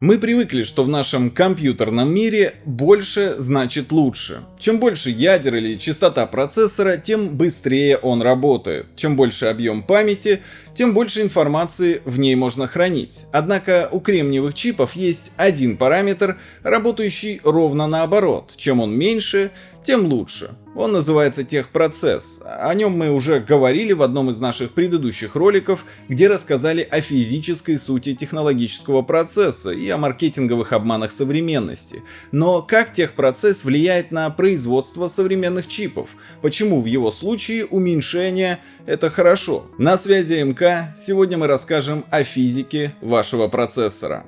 Мы привыкли, что в нашем компьютерном мире больше значит лучше. Чем больше ядер или частота процессора, тем быстрее он работает. Чем больше объем памяти, тем больше информации в ней можно хранить. Однако у кремниевых чипов есть один параметр, работающий ровно наоборот. Чем он меньше, тем лучше. Он называется техпроцесс. О нем мы уже говорили в одном из наших предыдущих роликов, где рассказали о физической сути технологического процесса и о маркетинговых обманах современности. Но как техпроцесс влияет на производство современных чипов? Почему в его случае уменьшение это хорошо? На связи МК, сегодня мы расскажем о физике вашего процессора.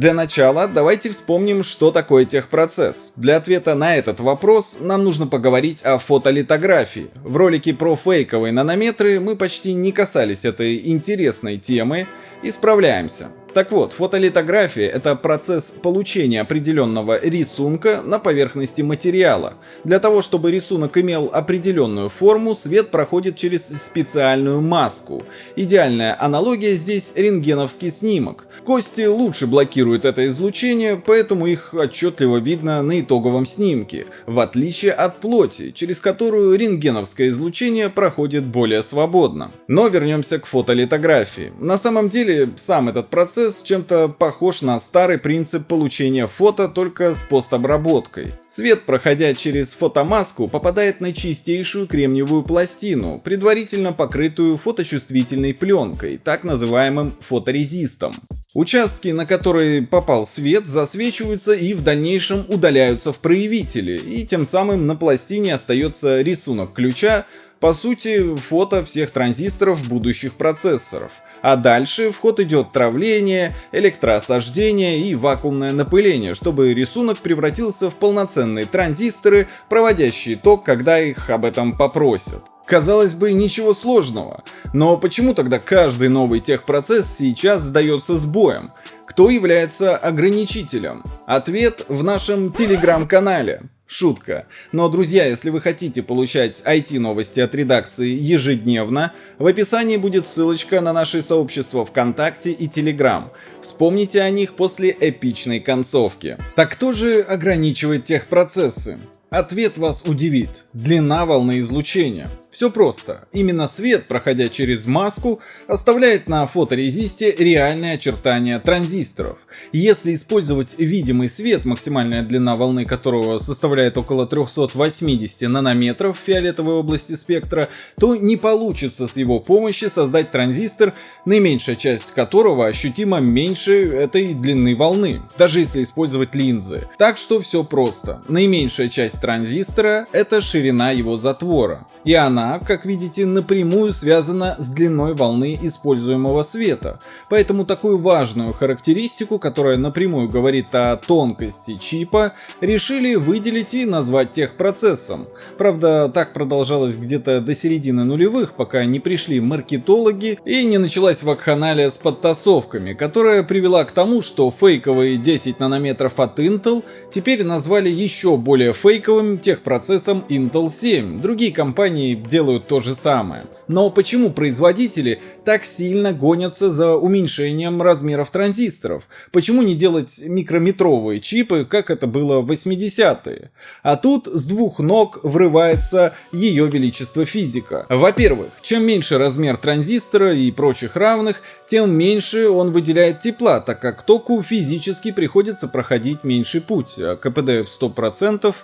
Для начала давайте вспомним, что такое техпроцесс. Для ответа на этот вопрос нам нужно поговорить о фотолитографии. В ролике про фейковые нанометры мы почти не касались этой интересной темы, и справляемся. Так вот, фотолитография — это процесс получения определенного рисунка на поверхности материала. Для того, чтобы рисунок имел определенную форму, свет проходит через специальную маску. Идеальная аналогия здесь — рентгеновский снимок. Кости лучше блокируют это излучение, поэтому их отчетливо видно на итоговом снимке, в отличие от плоти, через которую рентгеновское излучение проходит более свободно. Но вернемся к фотолитографии. На самом деле, сам этот процесс процесс чем-то похож на старый принцип получения фото только с постобработкой. Свет, проходя через фотомаску, попадает на чистейшую кремниевую пластину, предварительно покрытую фоточувствительной пленкой, так называемым фоторезистом. Участки, на которые попал свет, засвечиваются и в дальнейшем удаляются в проявителе, и тем самым на пластине остается рисунок ключа, по сути, фото всех транзисторов будущих процессоров. А дальше в ход идет травление, электроосаждение и вакуумное напыление, чтобы рисунок превратился в полноценные транзисторы, проводящие ток, когда их об этом попросят. Казалось бы, ничего сложного. Но почему тогда каждый новый техпроцесс сейчас сдается сбоем? Кто является ограничителем? Ответ в нашем телеграм-канале. Шутка. Но, друзья, если вы хотите получать IT-новости от редакции ежедневно, в описании будет ссылочка на наше сообщество ВКонтакте и Телеграм. Вспомните о них после эпичной концовки. Так кто же ограничивает техпроцессы? Ответ вас удивит. Длина волны излучения. Все просто. Именно свет, проходя через маску, оставляет на фоторезисте реальные очертания транзисторов. Если использовать видимый свет, максимальная длина волны которого составляет около 380 нанометров в фиолетовой области спектра, то не получится с его помощью создать транзистор, наименьшая часть которого ощутимо меньше этой длины волны, даже если использовать линзы. Так что все просто. Наименьшая часть транзистора — это ширина его затвора, и она она, как видите, напрямую связана с длиной волны используемого света. Поэтому такую важную характеристику, которая напрямую говорит о тонкости чипа, решили выделить и назвать техпроцессом. Правда, так продолжалось где-то до середины нулевых, пока не пришли маркетологи и не началась вакханалия с подтасовками, которая привела к тому, что фейковые 10 нанометров от Intel теперь назвали еще более фейковым техпроцессом Intel 7. Другие компании делают то же самое. Но почему производители так сильно гонятся за уменьшением размеров транзисторов? Почему не делать микрометровые чипы, как это было в 80-е? А тут с двух ног врывается ее величество физика. Во-первых, чем меньше размер транзистора и прочих равных, тем меньше он выделяет тепла, так как току физически приходится проходить меньший путь, а КПД в 100%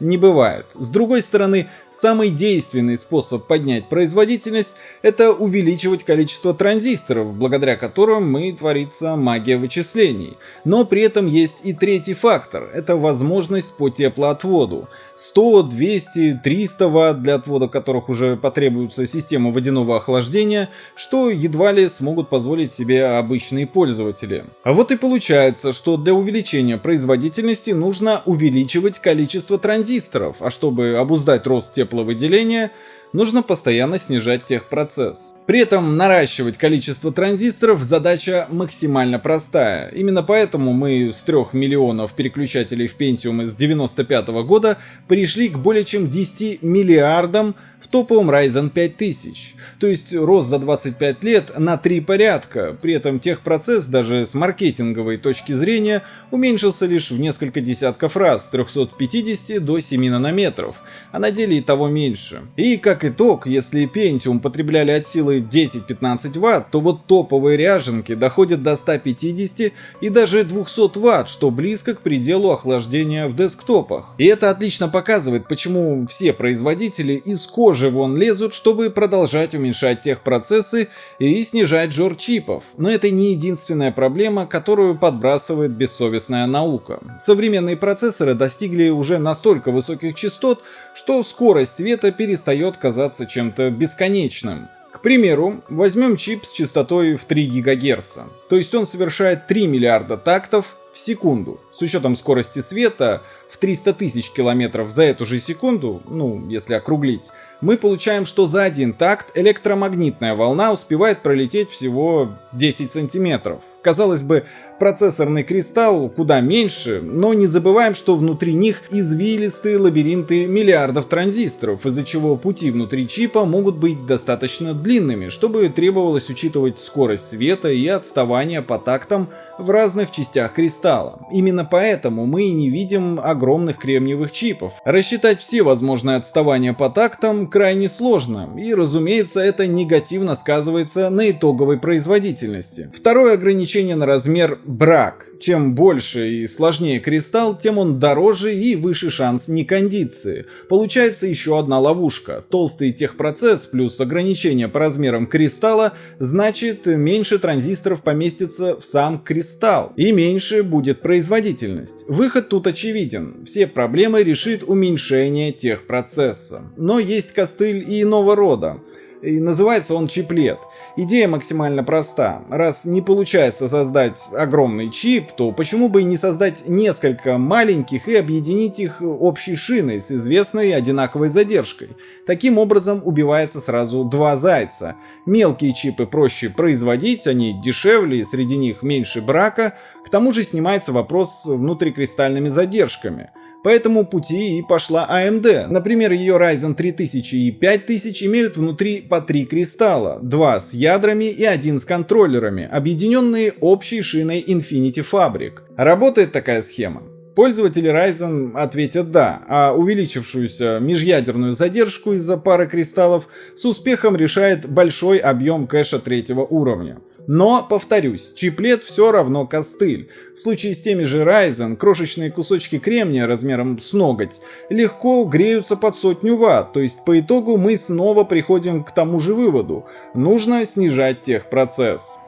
не бывает. С другой стороны, самый действенный способ поднять производительность – это увеличивать количество транзисторов, благодаря которым мы творится магия вычислений. Но при этом есть и третий фактор – это возможность по теплоотводу. 100, 200, 300 Вт, для отвода которых уже потребуется система водяного охлаждения, что едва ли смогут позволить себе обычные пользователи. А вот и получается, что для увеличения производительности нужно увеличивать количество транзисторов транзисторов, а чтобы обуздать рост тепловыделения, нужно постоянно снижать техпроцесс. При этом наращивать количество транзисторов задача максимально простая. Именно поэтому мы с 3 миллионов переключателей в Pentium из 95 года пришли к более чем 10 миллиардам в топовом Ryzen 5000. То есть рост за 25 лет на 3 порядка. При этом техпроцесс даже с маркетинговой точки зрения уменьшился лишь в несколько десятков раз, с 350 до 7 нанометров, а на деле и того меньше. И как итог, если Pentium потребляли от силы 10-15 Вт, то вот топовые ряженки доходят до 150 и даже 200 Вт, что близко к пределу охлаждения в десктопах. И это отлично показывает, почему все производители из кожи вон лезут, чтобы продолжать уменьшать техпроцессы и снижать жор чипов. Но это не единственная проблема, которую подбрасывает бессовестная наука. Современные процессоры достигли уже настолько высоких частот, что скорость света перестает казаться чем-то бесконечным. К примеру, возьмем чип с частотой в 3 ГГц, то есть он совершает 3 миллиарда тактов в секунду. С учетом скорости света в 300 тысяч километров за эту же секунду, ну, если округлить, мы получаем, что за один такт электромагнитная волна успевает пролететь всего 10 сантиметров. Казалось бы, процессорный кристалл куда меньше, но не забываем, что внутри них извилистые лабиринты миллиардов транзисторов, из-за чего пути внутри чипа могут быть достаточно длинными, чтобы требовалось учитывать скорость света и отставание по тактам в разных частях кристалла. Именно поэтому мы и не видим огромных кремниевых чипов. Рассчитать все возможные отставания по тактам крайне сложно, и разумеется это негативно сказывается на итоговой производительности. Второе ограничение на размер брак. Чем больше и сложнее кристалл, тем он дороже и выше шанс некондиции. Получается еще одна ловушка. Толстый техпроцесс плюс ограничение по размерам кристалла значит меньше транзисторов поместится в сам кристалл и меньше будет производительность. Выход тут очевиден. Все проблемы решит уменьшение техпроцесса. Но есть костыль и иного рода. И называется он чиплет. Идея максимально проста. Раз не получается создать огромный чип, то почему бы не создать несколько маленьких и объединить их общей шиной с известной одинаковой задержкой. Таким образом убивается сразу два зайца. Мелкие чипы проще производить, они дешевле, среди них меньше брака, к тому же снимается вопрос с внутрикристальными задержками. По этому пути и пошла AMD. Например, ее Ryzen 3000 и 5000 имеют внутри по три кристалла, два с ядрами и один с контроллерами, объединенные общей шиной Infinity Fabric. Работает такая схема? Пользователи Ryzen ответят «да», а увеличившуюся межъядерную задержку из-за пары кристаллов с успехом решает большой объем кэша третьего уровня. Но, повторюсь, чиплет все равно костыль. В случае с теми же Ryzen, крошечные кусочки кремния размером с ноготь легко греются под сотню ватт, то есть по итогу мы снова приходим к тому же выводу. Нужно снижать техпроцесс.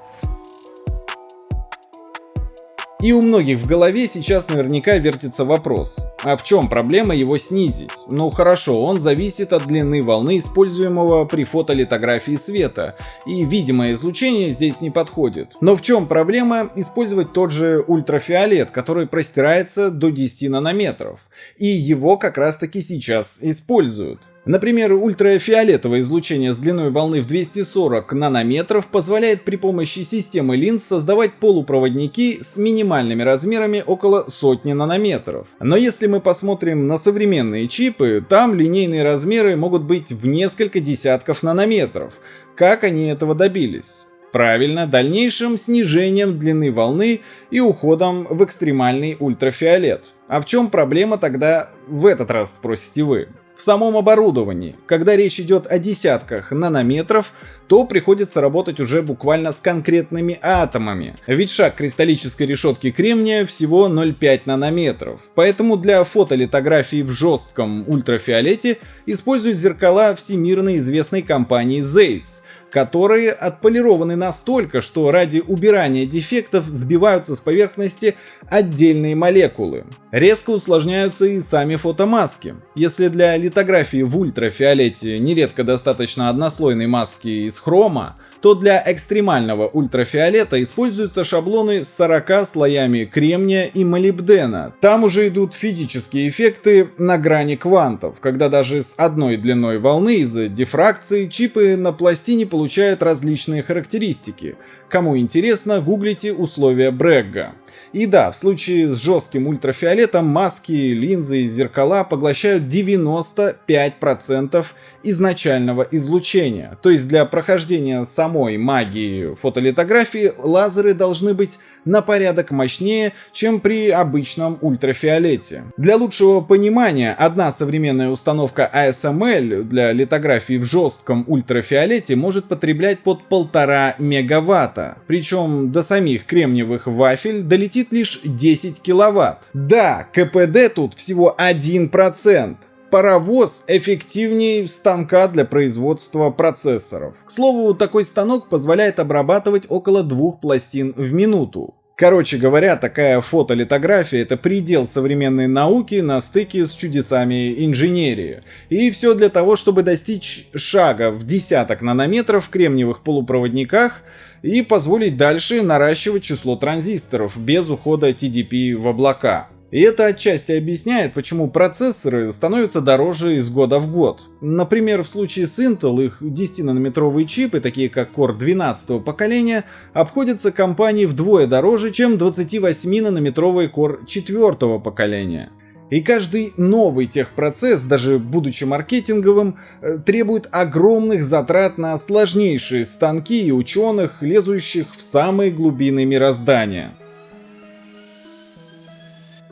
И у многих в голове сейчас наверняка вертится вопрос, а в чем проблема его снизить? Ну хорошо, он зависит от длины волны, используемого при фотолитографии света, и видимое излучение здесь не подходит. Но в чем проблема использовать тот же ультрафиолет, который простирается до 10 нанометров? И его как раз таки сейчас используют. Например, ультрафиолетовое излучение с длиной волны в 240 нанометров позволяет при помощи системы линз создавать полупроводники с минимальными размерами около сотни нанометров. Но если мы посмотрим на современные чипы, там линейные размеры могут быть в несколько десятков нанометров. Как они этого добились? Правильно, дальнейшим снижением длины волны и уходом в экстремальный ультрафиолет. А в чем проблема тогда в этот раз, спросите вы? В самом оборудовании. Когда речь идет о десятках нанометров, то приходится работать уже буквально с конкретными атомами. Ведь шаг кристаллической решетки кремния всего 0,5 нанометров. Поэтому для фотолитографии в жестком ультрафиолете используют зеркала всемирно известной компании Zeiss которые отполированы настолько, что ради убирания дефектов сбиваются с поверхности отдельные молекулы. Резко усложняются и сами фотомаски. Если для литографии в ультрафиолете нередко достаточно однослойной маски из хрома, то для экстремального ультрафиолета используются шаблоны с 40 слоями кремния и молибдена. Там уже идут физические эффекты на грани квантов, когда даже с одной длиной волны из-за дифракции чипы на пластине получают различные характеристики. Кому интересно, гуглите условия Брегга. И да, в случае с жестким ультрафиолетом маски, линзы и зеркала поглощают 95% изначального излучения. То есть для прохождения самой магии фотолитографии лазеры должны быть на порядок мощнее, чем при обычном ультрафиолете. Для лучшего понимания, одна современная установка ASML для литографии в жестком ультрафиолете может потреблять под полтора мегаватта. Причем до самих кремниевых вафель долетит лишь 10 киловатт. Да, КПД тут всего 1% паровоз эффективнее станка для производства процессоров. К слову, такой станок позволяет обрабатывать около двух пластин в минуту. Короче говоря, такая фотолитография — это предел современной науки на стыке с чудесами инженерии. И все для того, чтобы достичь шага в десяток нанометров в кремниевых полупроводниках и позволить дальше наращивать число транзисторов без ухода TDP в облака. И это отчасти объясняет, почему процессоры становятся дороже из года в год. Например, в случае с Intel их 10-нанометровые чипы, такие как Core 12 поколения, обходятся компании вдвое дороже, чем 28-нанометровые Core 4 поколения. И каждый новый техпроцесс, даже будучи маркетинговым, э, требует огромных затрат на сложнейшие станки и ученых, лезущих в самые глубины мироздания.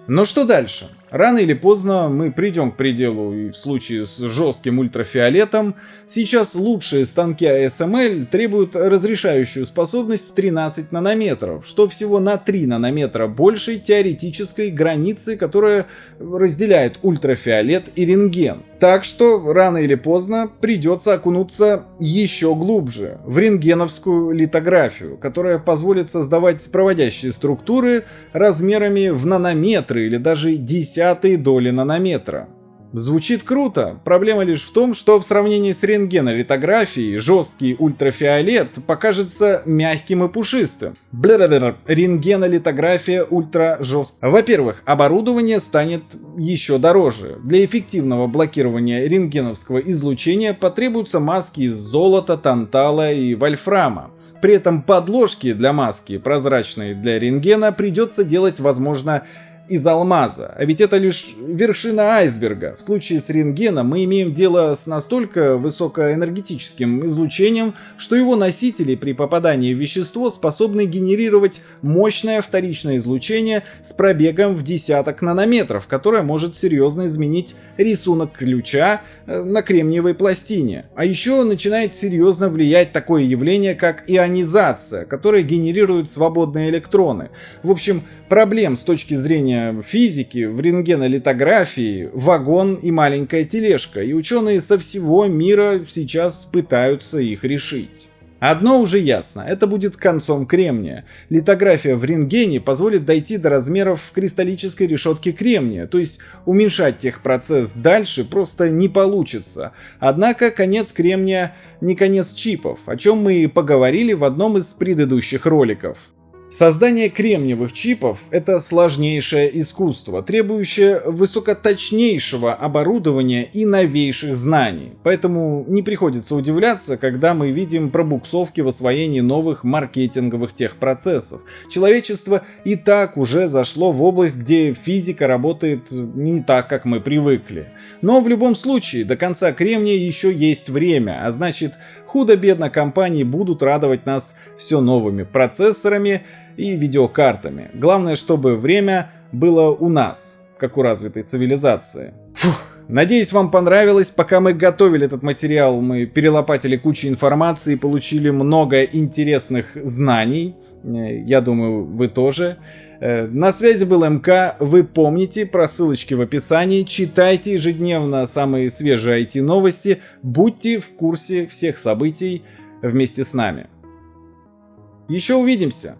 Но что дальше? Рано или поздно мы придем к пределу и в случае с жестким ультрафиолетом. Сейчас лучшие станки ASML требуют разрешающую способность в 13 нанометров, что всего на 3 нанометра больше теоретической границы, которая разделяет ультрафиолет и рентген. Так что рано или поздно придется окунуться еще глубже в рентгеновскую литографию, которая позволит создавать проводящие структуры размерами в нанометры или даже десятые доли нанометра. Звучит круто, проблема лишь в том, что в сравнении с рентгенолитографией жесткий ультрафиолет покажется мягким и пушистым. Бля-бля-бля, рентгенолитография ультра жесткая. Во-первых, оборудование станет еще дороже. Для эффективного блокирования рентгеновского излучения потребуются маски из золота, тантала и вольфрама. При этом подложки для маски, прозрачные для рентгена, придется делать, возможно, из алмаза. А ведь это лишь вершина айсберга. В случае с рентгеном мы имеем дело с настолько высокоэнергетическим излучением, что его носители при попадании в вещество способны генерировать мощное вторичное излучение с пробегом в десяток нанометров, которое может серьезно изменить рисунок ключа э, на кремниевой пластине. А еще начинает серьезно влиять такое явление, как ионизация, которое генерирует свободные электроны. В общем, проблем с точки зрения зрения физики, в рентгенолитографии вагон и маленькая тележка, и ученые со всего мира сейчас пытаются их решить. Одно уже ясно, это будет концом кремния. Литография в рентгене позволит дойти до размеров кристаллической решетки кремния, то есть уменьшать техпроцесс дальше просто не получится. Однако конец кремния не конец чипов, о чем мы и поговорили в одном из предыдущих роликов. Создание кремниевых чипов — это сложнейшее искусство, требующее высокоточнейшего оборудования и новейших знаний. Поэтому не приходится удивляться, когда мы видим пробуксовки в освоении новых маркетинговых техпроцессов. Человечество и так уже зашло в область, где физика работает не так, как мы привыкли. Но в любом случае, до конца кремния еще есть время, а значит, худо-бедно компании будут радовать нас все новыми процессорами и видеокартами. Главное, чтобы время было у нас, как у развитой цивилизации. Фух. Надеюсь, вам понравилось. Пока мы готовили этот материал, мы перелопатили кучу информации, получили много интересных знаний. Э, я думаю, вы тоже. Э, на связи был МК, вы помните про ссылочки в описании, читайте ежедневно самые свежие IT-новости, будьте в курсе всех событий вместе с нами. Еще увидимся.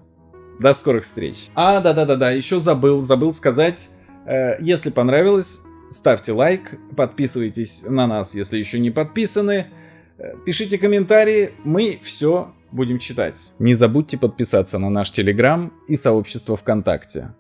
До скорых встреч. А, да-да-да-да, еще забыл, забыл сказать, э, если понравилось, ставьте лайк, подписывайтесь на нас, если еще не подписаны, пишите комментарии, мы все Будем читать. Не забудьте подписаться на наш Телеграм и сообщество ВКонтакте.